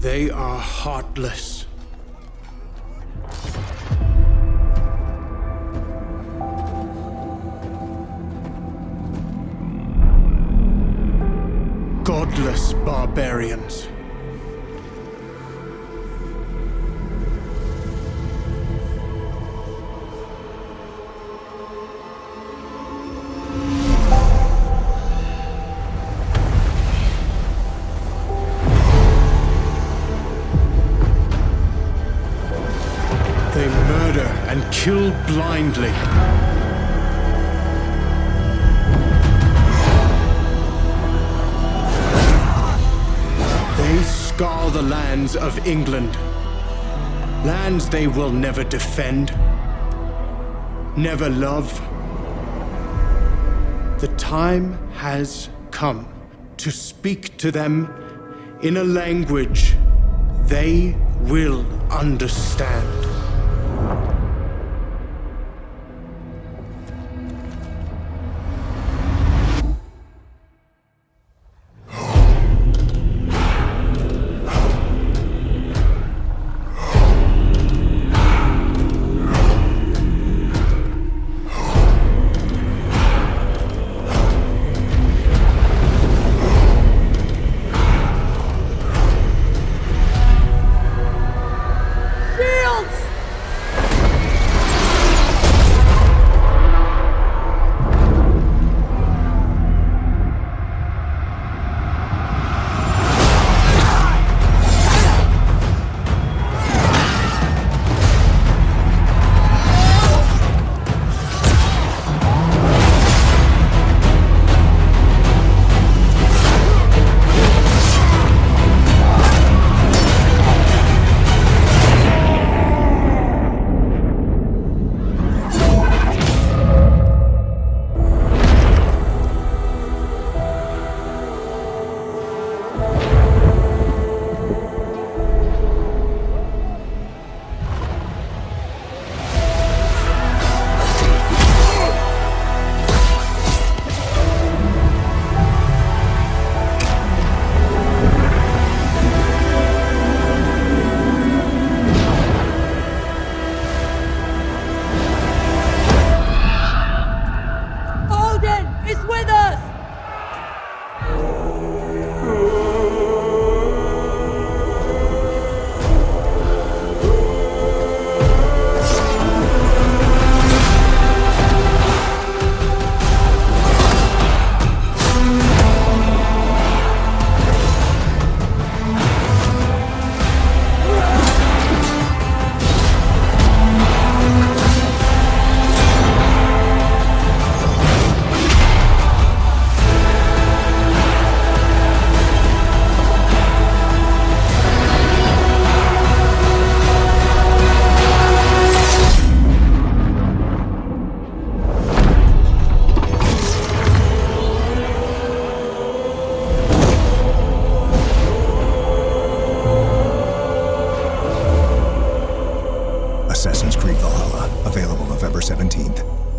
They are heartless. Godless barbarians. They murder and kill blindly. They scour the lands of England. Lands they will never defend, never love. The time has come to speak to them in a language they will understand. Assassin's Creed Valhalla, available November 17th.